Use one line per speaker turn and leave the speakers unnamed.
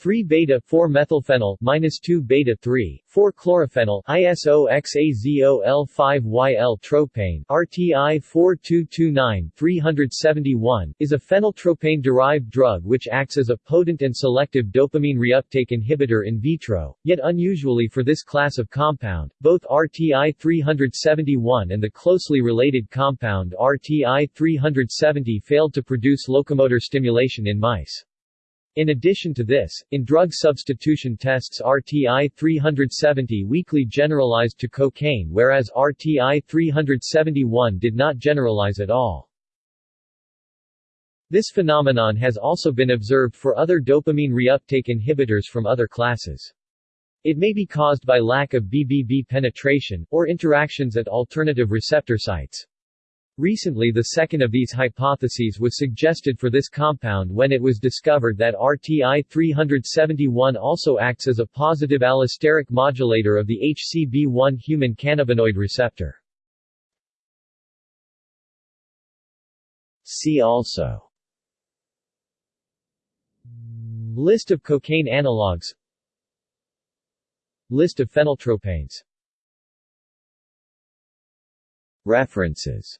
3-beta-4-methylphenyl minus 2-beta-3, 4-chlorophenyl ISOXAZOL5YL tropane RTI 4229-371 is a phenyltropane-derived drug which acts as a potent and selective dopamine reuptake inhibitor in vitro, yet unusually for this class of compound, both RTI 371 and the closely related compound RTI 370 failed to produce locomotor stimulation in mice. In addition to this, in drug substitution tests RTI 370 weakly generalized to cocaine whereas RTI 371 did not generalize at all. This phenomenon has also been observed for other dopamine reuptake inhibitors from other classes. It may be caused by lack of BBB penetration, or interactions at alternative receptor sites. Recently the second of these hypotheses was suggested for this compound when it was discovered that RTI-371 also acts as a positive allosteric modulator of the HCB1 human cannabinoid receptor. See also List of cocaine analogues List of phenyltropanes References